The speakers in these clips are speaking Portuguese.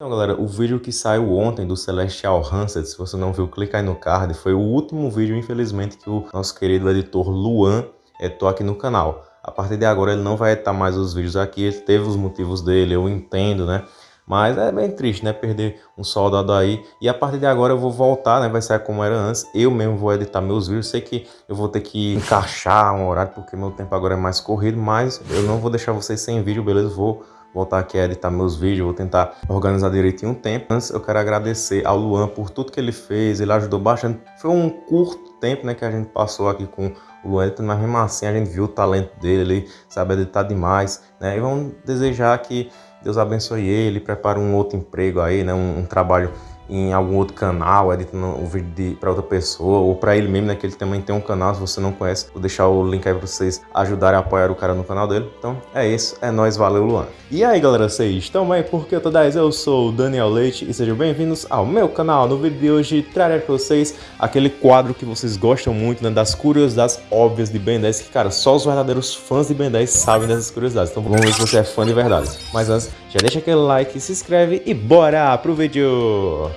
Então galera, o vídeo que saiu ontem do Celestial Hanset, se você não viu, clica aí no card, foi o último vídeo, infelizmente, que o nosso querido editor Luan editou aqui no canal. A partir de agora ele não vai editar mais os vídeos aqui, ele teve os motivos dele, eu entendo, né? Mas é bem triste, né? Perder um soldado aí. E a partir de agora eu vou voltar, né? Vai ser como era antes. Eu mesmo vou editar meus vídeos. Sei que eu vou ter que encaixar um horário, porque meu tempo agora é mais corrido. Mas eu não vou deixar vocês sem vídeo, beleza? Vou voltar aqui a editar meus vídeos, vou tentar organizar direitinho o tempo. Antes eu quero agradecer ao Luan por tudo que ele fez, ele ajudou bastante. Foi um curto tempo né, que a gente passou aqui com o Luan, mas mesmo assim a gente viu o talento dele, ele sabe editar demais. Né? E vamos desejar que Deus abençoe ele, prepare um outro emprego aí, né? um, um trabalho em algum outro canal, editando um vídeo para outra pessoa, ou para ele mesmo, né, que ele também tem um canal, se você não conhece, vou deixar o link aí para vocês ajudarem a apoiar o cara no canal dele. Então é isso, é nóis, valeu Luan. E aí galera, vocês estão bem? Porque eu tô 10, eu sou o Daniel Leite e sejam bem-vindos ao meu canal. No vídeo de hoje trarei para vocês aquele quadro que vocês gostam muito, né, das curiosidades óbvias de Ben 10, que cara, só os verdadeiros fãs de Ben 10 sabem dessas curiosidades. Então vamos ver se você é fã de verdade. Mas antes, já deixa aquele like, se inscreve e bora pro vídeo!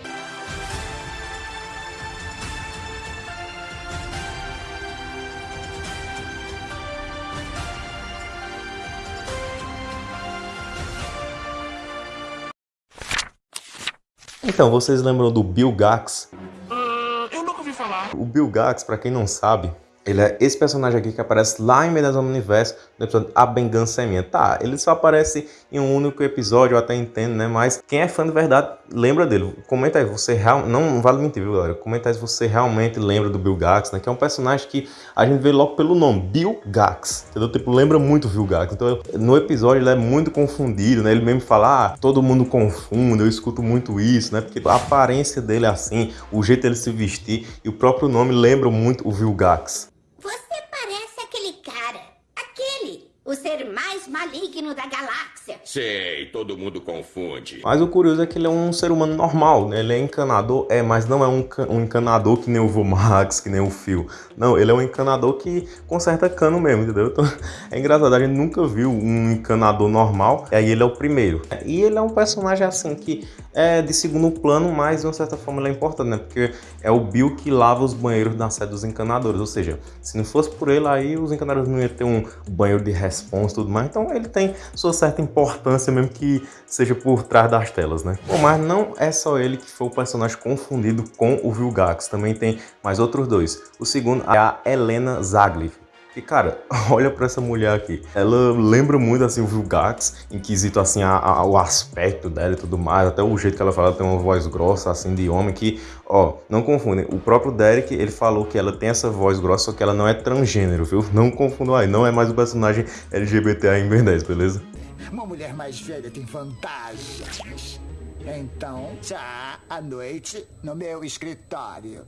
Então, vocês lembram do Bill Gax? Uh, eu nunca ouvi falar. O Bill Gax, para quem não sabe, ele é esse personagem aqui que aparece lá em Medas Universo, no episódio A Vingança é Minha. Tá, ele só aparece em um único episódio, eu até entendo, né? Mas quem é fã de verdade, lembra dele. Comenta aí, você realmente... Não vale mentir, viu, galera? Comenta aí se você realmente lembra do Bill Gax, né? Que é um personagem que a gente vê logo pelo nome, Bill Gax, entendeu? Tipo, lembra muito o Bill Gax. Então, no episódio ele é muito confundido, né? Ele mesmo fala, ah, todo mundo confunde, eu escuto muito isso, né? Porque a aparência dele é assim, o jeito dele se vestir e o próprio nome lembra muito o Bill Gax. O ser mais maligno da galáxia. Sei, todo mundo confunde. Mas o curioso é que ele é um ser humano normal, né? Ele é encanador, é, mas não é um, um encanador que nem o Vomax, que nem o Phil. Não, ele é um encanador que conserta cano mesmo, entendeu? Então, é engraçado, a gente nunca viu um encanador normal, e aí ele é o primeiro. E ele é um personagem assim que é de segundo plano, mas de uma certa forma ele é importante, né? Porque é o Bill que lava os banheiros na sede dos encanadores, ou seja, se não fosse por ele aí, os encanadores não iam ter um banheiro de response e tudo mais, então ele tem sua certa importância mesmo que seja por trás das telas, né? Bom, mas não é só ele que foi o personagem confundido com o Vilgax, também tem mais outros dois. O segundo é a Helena Zagliv, e, cara, olha pra essa mulher aqui. Ela lembra muito, assim, o Vilgax, inquisito, assim, a, a, o aspecto dela e tudo mais. Até o jeito que ela fala, ela tem uma voz grossa, assim, de homem, que, ó, não confundem. O próprio Derek, ele falou que ela tem essa voz grossa, só que ela não é transgênero, viu? Não confundam aí, não é mais o personagem LGBT em Ben 10, beleza? Uma mulher mais velha tem vantagens. Então, já à noite no meu escritório.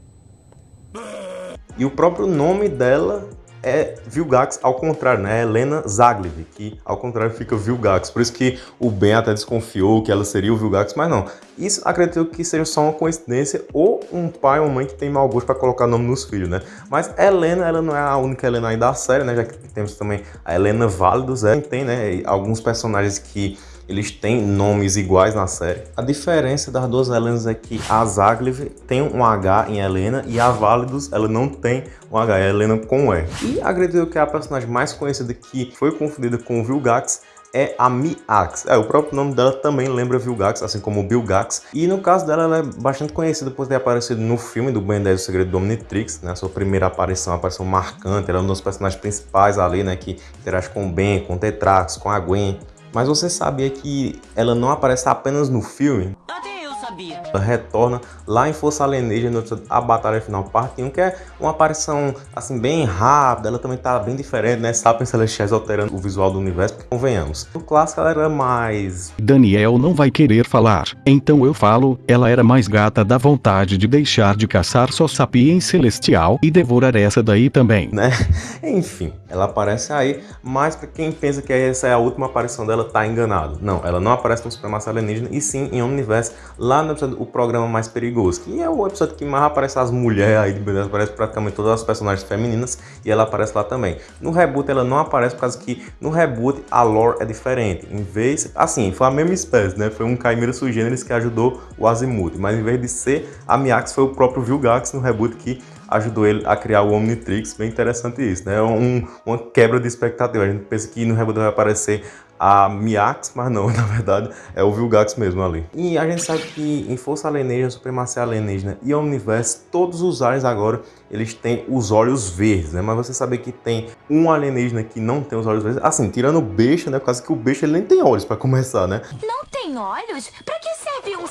E o próprio nome dela é Vilgax ao contrário, né? Helena Zagliv, que ao contrário fica Vilgax. Por isso que o Ben até desconfiou que ela seria o Vilgax, mas não. Isso acredito que seja só uma coincidência ou um pai ou mãe que tem mau gosto para colocar nome nos filhos, né? Mas Helena, ela não é a única Helena aí da série, né? Já que temos também a Helena Válidos, é, tem, né? Alguns personagens que eles têm nomes iguais na série. A diferença das duas Helenas é que a Zagliv tem um H em Helena e a Válidos ela não tem um H, é Helena com E. E acredito que a personagem mais conhecida que foi confundida com Vilgax é a Miax. É, o próprio nome dela também lembra Vilgax, assim como Bilgax. E no caso dela, ela é bastante conhecida por ter aparecido no filme do Ben 10 O Segredo do Omnitrix, né? Sua primeira aparição, uma aparição marcante, ela é um dos personagens principais ali, né? Que interage com o Ben, com o Tetrax, com a Gwen. Mas você sabia que ela não aparece apenas no filme? Sabia. Ela retorna lá em Força Alienígena, a Batalha Final Parte 1, que é uma aparição assim bem rápida, ela também tá bem diferente, né? Sapiens Celestiais alterando o visual do universo, porque convenhamos. No clássico ela era mais... Daniel não vai querer falar, então eu falo, ela era mais gata da vontade de deixar de caçar só Sapiens Celestial e devorar essa daí também. Né? Enfim, ela aparece aí, mas para quem pensa que essa é a última aparição dela, tá enganado. Não, ela não aparece no Supremacia Alienígena, e sim em Omniverse, lá no episódio O Programa Mais Perigoso, que é o episódio que mais aparece as mulheres aí, aparece praticamente todas as personagens femininas e ela aparece lá também. No reboot ela não aparece por causa que no reboot a lore é diferente. Em vez, assim, foi a mesma espécie, né? Foi um Chimera Sugêneres que ajudou o Azimuth, mas em vez de ser a Miax foi o próprio Vilgax no reboot que ajudou ele a criar o Omnitrix. Bem interessante isso, né? Um, uma quebra de expectativa. A gente pensa que no reboot vai aparecer a Miax, mas não, na verdade é o Vilgax mesmo ali. E a gente sabe que em Força Alienígena, Supremacia Alienígena e Omniverse, todos os aliens agora, eles têm os olhos verdes, né? Mas você sabe que tem um alienígena que não tem os olhos verdes, assim, tirando o Beixa, né? Por causa que o Beixa ele nem tem olhos para começar, né? Não tem olhos? Pra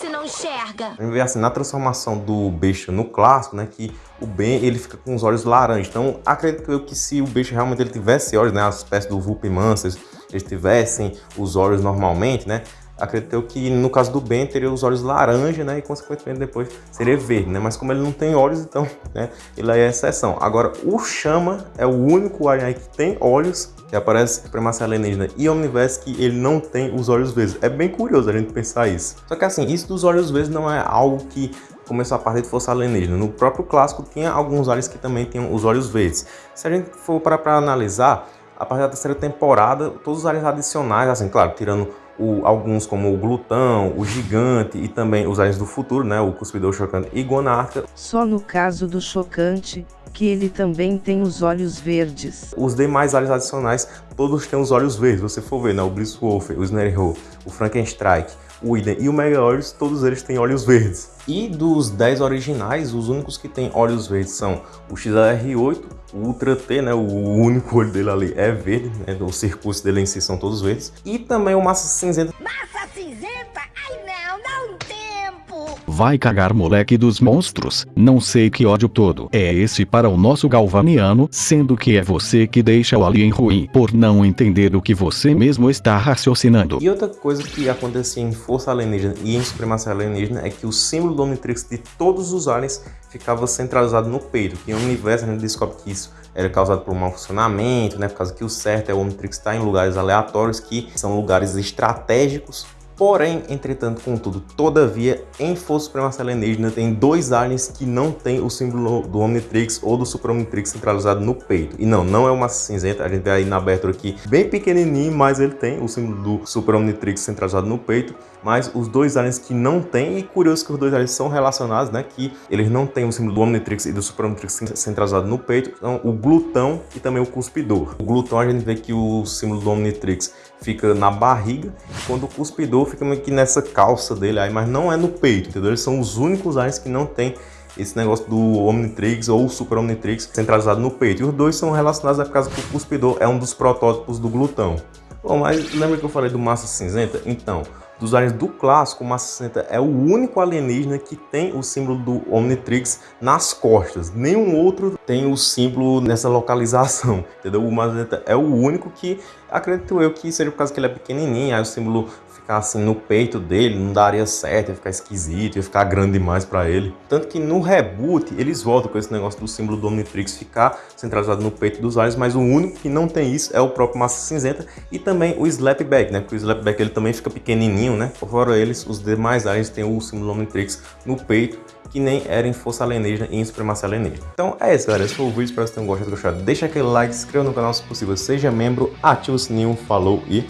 se não enxerga? Assim, na transformação do Beixa no clássico, né? Que o Ben, ele fica com os olhos laranjas. Então, acredito eu que se o Beixa realmente ele tivesse olhos, né? A espécie do Vulpimancer, eles tivessem os olhos normalmente, né? Acredito que no caso do Ben teria os olhos laranja, né? E consequentemente depois seria verde, né? Mas como ele não tem olhos, então, né? Ele é exceção. Agora, o Chama é o único alien que tem olhos que aparece Supremacia Alienígena e Omniverse que ele não tem os olhos verdes. É bem curioso a gente pensar isso. Só que assim, isso dos olhos verdes não é algo que começou a partir de Força Alienígena. No próprio clássico tinha alguns aliens que também tinham os olhos verdes. Se a gente for para analisar, a partir da terceira temporada, todos os aliens adicionais, assim, claro, tirando o, alguns como o Glutão, o Gigante e também os aliens do futuro, né, o Cuspidor Chocante e Gonarca. Só no caso do Chocante, que ele também tem os olhos verdes. Os demais aliens adicionais, todos têm os olhos verdes, você for ver, né, o Blisswolf, o Snarehole, o Frankenstrike, o Iden e o Megaorus, todos eles têm olhos verdes. E dos 10 originais, os únicos que têm olhos verdes são o XLR8, o Ultra T, né, o único olho dele ali é verde, né, o circuito dele em si são todos verdes. E também o Massa Cinzenta. Massa cinzenta? Ai não, dá um tempo! Vai cagar moleque dos monstros, não sei que ódio todo é esse para o nosso galvaniano, sendo que é você que deixa o alien ruim, por não entender o que você mesmo está raciocinando. E outra coisa que acontecia em Força Alienígena e em Supremacia Alienígena é que o símbolo do Omnitrix de todos os aliens ficava centralizado no peito, que um universo a gente descobre que isso era causado por um mau funcionamento, né, por causa que o certo é o Omnitrix estar em lugares aleatórios, que são lugares estratégicos Porém, entretanto, contudo, todavia, em Força Supremacia Alienígena tem dois aliens que não tem o símbolo do Omnitrix ou do Super Omnitrix centralizado no peito. E não, não é uma cinzenta, a gente vê aí na abertura aqui bem pequenininho, mas ele tem o símbolo do Super Omnitrix centralizado no peito. Mas os dois aliens que não tem, e curioso que os dois aliens são relacionados, né, que eles não têm o símbolo do Omnitrix e do Super Omnitrix centralizado no peito, são o Glutão e também o Cuspidor. O Glutão a gente vê que o símbolo do Omnitrix fica na barriga, quando o Cuspidor fica meio que nessa calça dele aí, mas não é no peito, entendeu? Eles são os únicos aliens que não tem esse negócio do Omnitrix ou Super Omnitrix centralizado no peito. E os dois são relacionados por causa que o Cuspidor é um dos protótipos do glutão. Bom, mas lembra que eu falei do Massa Cinzenta? Então, dos aliens do clássico, o Massa Cinzenta é o único alienígena que tem o símbolo do Omnitrix nas costas. Nenhum outro tem o símbolo nessa localização, entendeu? O Massa Cinzenta é o único que, acredito eu, que seja por causa que ele é pequenininho, aí o símbolo ficar assim no peito dele, não daria certo, ia ficar esquisito, ia ficar grande demais para ele. Tanto que no reboot eles voltam com esse negócio do símbolo do Omnitrix ficar centralizado no peito dos aliens, mas o único que não tem isso é o próprio Massa Cinzenta e também o Slapback, né? Porque o Slapback ele também fica pequenininho, né? Fora eles, os demais aliens têm o símbolo Omnitrix no peito que nem era em Força Alienígena e em Supremacia Alienígena. Então é isso, galera. Esse foi o vídeo. Espero que vocês tenham gostado. gostado. Deixa aquele like, se inscreva no canal se possível, seja membro, ativa o sininho, falou e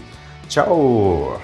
tchau!